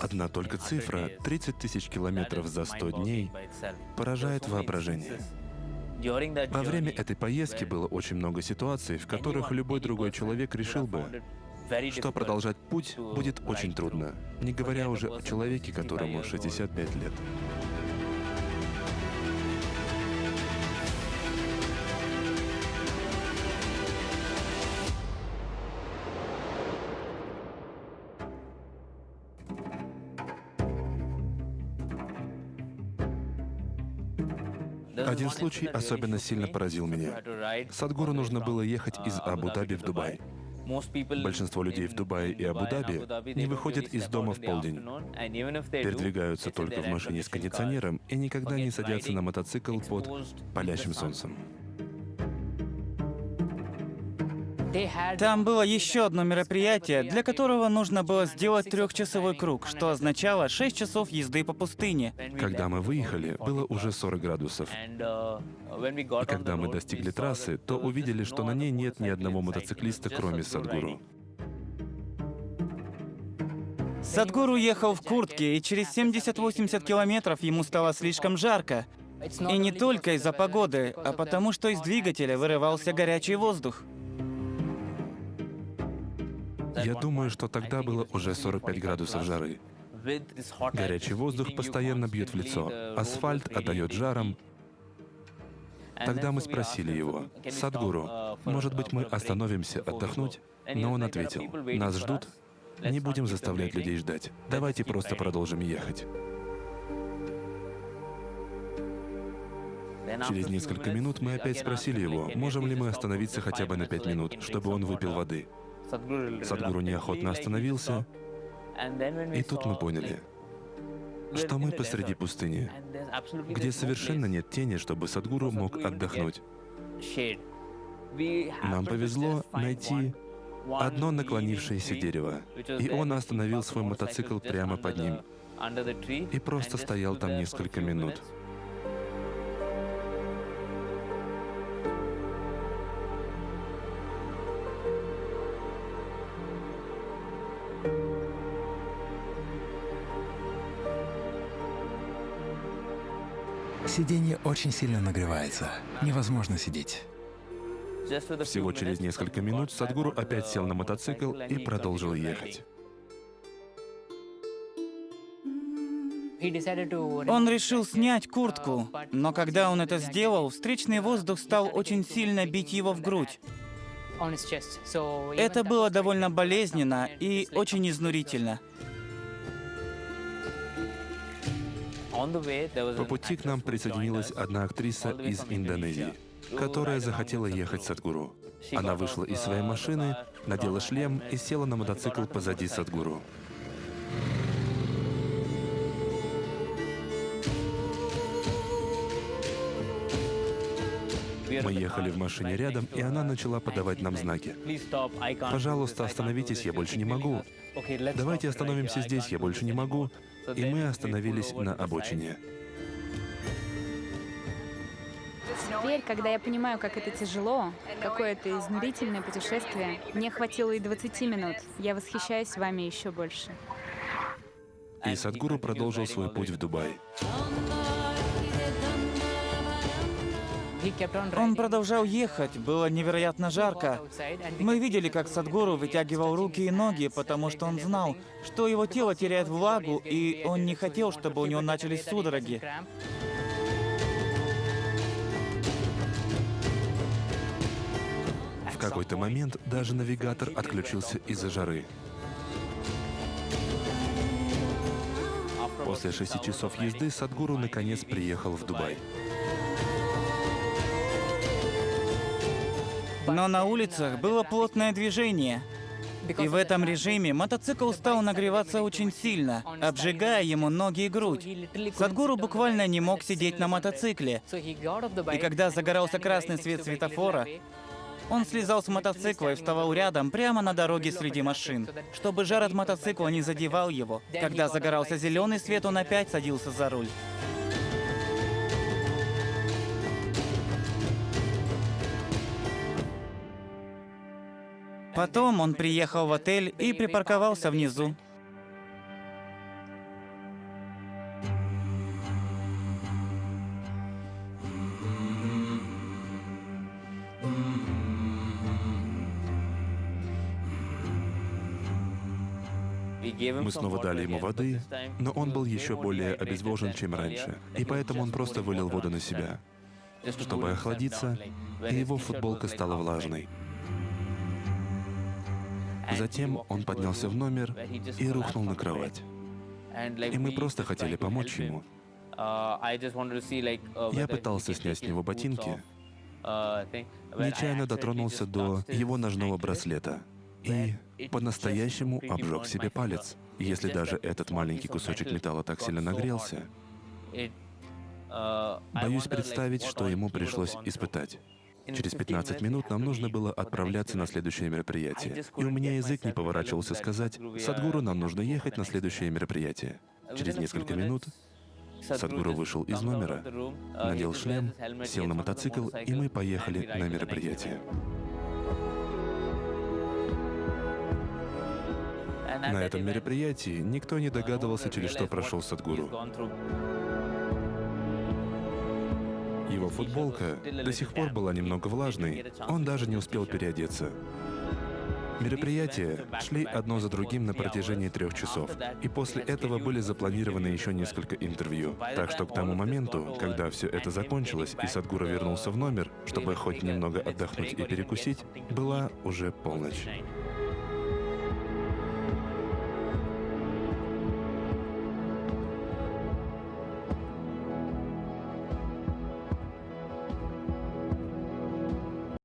Одна только цифра — 30 тысяч километров за 100 дней — поражает воображение. Во время этой поездки было очень много ситуаций, в которых любой другой человек решил бы, что продолжать путь будет очень трудно, не говоря уже о человеке, которому 65 лет. Один случай особенно сильно поразил меня. Садгуру нужно было ехать из Абу-Даби в Дубай. Большинство людей в Дубае и Абу-Даби не выходят из дома в полдень, передвигаются только в машине с кондиционером и никогда не садятся на мотоцикл под палящим солнцем. Там было еще одно мероприятие, для которого нужно было сделать трехчасовой круг, что означало 6 часов езды по пустыне. Когда мы выехали, было уже 40 градусов. И когда мы достигли трассы, то увидели, что на ней нет ни одного мотоциклиста, кроме Садгуру. Садгуру ехал в куртке, и через 70-80 километров ему стало слишком жарко. И не только из-за погоды, а потому что из двигателя вырывался горячий воздух. Я думаю, что тогда было уже 45 градусов жары. Горячий воздух постоянно бьет в лицо, асфальт отдает жаром. Тогда мы спросили его, «Садгуру, может быть, мы остановимся отдохнуть?» Но он ответил, «Нас ждут, не будем заставлять людей ждать. Давайте просто продолжим ехать». Через несколько минут мы опять спросили его, можем ли мы остановиться хотя бы на пять минут, чтобы он выпил воды. Садгуру неохотно остановился, и тут мы поняли, что мы посреди пустыни, где совершенно нет тени, чтобы Садгуру мог отдохнуть. Нам повезло найти одно наклонившееся дерево, и он остановил свой мотоцикл прямо под ним и просто стоял там несколько минут. Сиденье очень сильно нагревается. Невозможно сидеть. Всего через несколько минут Садгуру опять сел на мотоцикл и продолжил ехать. Он решил снять куртку, но когда он это сделал, встречный воздух стал очень сильно бить его в грудь. Это было довольно болезненно и очень изнурительно. По пути к нам присоединилась одна актриса из Индонезии, которая захотела ехать с Садгуру. Она вышла из своей машины, надела шлем и села на мотоцикл позади Садгуру. Мы ехали в машине рядом, и она начала подавать нам знаки. «Пожалуйста, остановитесь, я больше не могу. Давайте остановимся здесь, я больше не могу». И мы остановились на обочине. Теперь, когда я понимаю, как это тяжело, какое это изнурительное путешествие, мне хватило и 20 минут. Я восхищаюсь вами еще больше. И Садгуру продолжил свой путь в Дубай. Он продолжал ехать, было невероятно жарко. Мы видели, как Садгуру вытягивал руки и ноги, потому что он знал, что его тело теряет влагу, и он не хотел, чтобы у него начались судороги. В какой-то момент даже навигатор отключился из-за жары. После шести часов езды Садгуру наконец приехал в Дубай. Но на улицах было плотное движение. И в этом режиме мотоцикл стал нагреваться очень сильно, обжигая ему ноги и грудь. Садгуру буквально не мог сидеть на мотоцикле. И когда загорался красный свет светофора, он слезал с мотоцикла и вставал рядом, прямо на дороге среди машин, чтобы жар от мотоцикла не задевал его. Когда загорался зеленый свет, он опять садился за руль. Потом он приехал в отель и припарковался внизу. Мы снова дали ему воды, но он был еще более обезвожен, чем раньше, и поэтому он просто вылил воду на себя, чтобы охладиться, и его футболка стала влажной. Затем он поднялся в номер и рухнул на кровать. И мы просто хотели помочь ему. Я пытался снять с него ботинки, нечаянно дотронулся до его ножного браслета и по-настоящему обжег себе палец. Если даже этот маленький кусочек металла так сильно нагрелся, боюсь представить, что ему пришлось испытать. Через 15 минут нам нужно было отправляться на следующее мероприятие. И у меня язык не поворачивался сказать, «Садгуру, нам нужно ехать на следующее мероприятие». Через несколько минут Садгуру вышел из номера, надел шлем, сел на мотоцикл, и мы поехали на мероприятие. На этом мероприятии никто не догадывался, через что прошел Садгуру. Его футболка до сих пор была немного влажной, он даже не успел переодеться. Мероприятия шли одно за другим на протяжении трех часов, и после этого были запланированы еще несколько интервью. Так что к тому моменту, когда все это закончилось и Садгура вернулся в номер, чтобы хоть немного отдохнуть и перекусить, была уже полночь.